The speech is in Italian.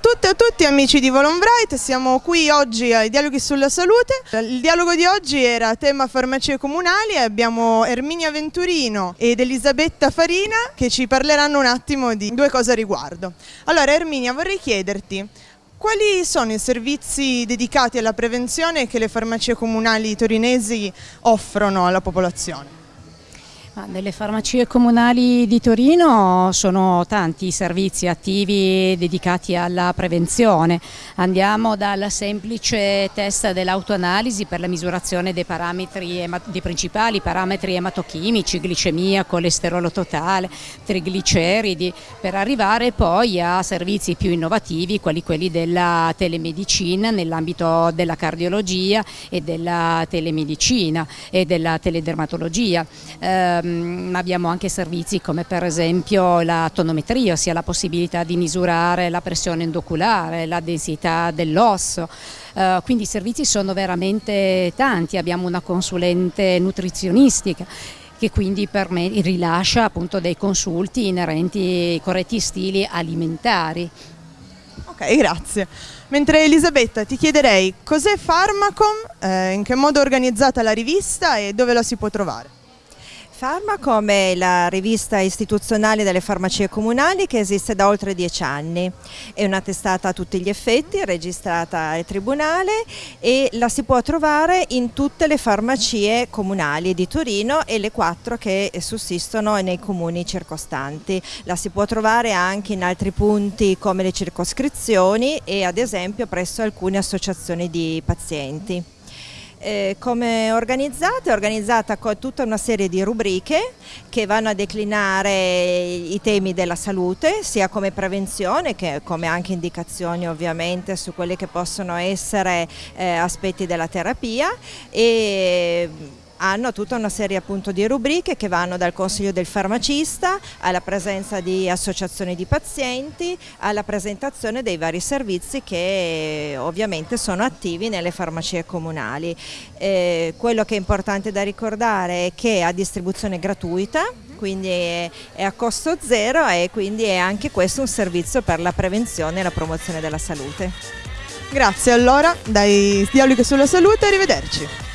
tutte e a tutti amici di Volonbright, siamo qui oggi ai Dialoghi sulla Salute. Il dialogo di oggi era tema farmacie comunali e abbiamo Erminia Venturino ed Elisabetta Farina che ci parleranno un attimo di due cose a riguardo. Allora Erminia vorrei chiederti quali sono i servizi dedicati alla prevenzione che le farmacie comunali torinesi offrono alla popolazione? Nelle farmacie comunali di Torino sono tanti i servizi attivi dedicati alla prevenzione. Andiamo dal semplice test dell'autoanalisi per la misurazione dei, parametri, dei principali parametri ematochimici, glicemia, colesterolo totale, trigliceridi, per arrivare poi a servizi più innovativi quali quelli della telemedicina nell'ambito della cardiologia e della telemedicina e della teledermatologia. Eh, ehm, abbiamo anche servizi come per esempio la tonometria, ossia la possibilità di misurare la pressione endoculare, la densità dell'osso, Uh, quindi i servizi sono veramente tanti, abbiamo una consulente nutrizionistica che quindi rilascia appunto dei consulti inerenti ai corretti stili alimentari. Ok, grazie. Mentre Elisabetta ti chiederei cos'è Pharmacom, eh, in che modo è organizzata la rivista e dove la si può trovare? Farmacom è la rivista istituzionale delle farmacie comunali che esiste da oltre dieci anni. È una testata a tutti gli effetti, registrata al Tribunale e la si può trovare in tutte le farmacie comunali di Torino e le quattro che sussistono nei comuni circostanti. La si può trovare anche in altri punti come le circoscrizioni e ad esempio presso alcune associazioni di pazienti. Eh, come è organizzata? È organizzata con tutta una serie di rubriche che vanno a declinare i temi della salute, sia come prevenzione che come anche indicazioni ovviamente su quelli che possono essere eh, aspetti della terapia e hanno tutta una serie appunto di rubriche che vanno dal consiglio del farmacista alla presenza di associazioni di pazienti, alla presentazione dei vari servizi che ovviamente sono attivi nelle farmacie comunali. Eh, quello che è importante da ricordare è che è a distribuzione gratuita, quindi è, a costo zero e quindi è anche questo un servizio per la prevenzione e la promozione della salute. Grazie allora, dai dialoghi sulla salute, arrivederci.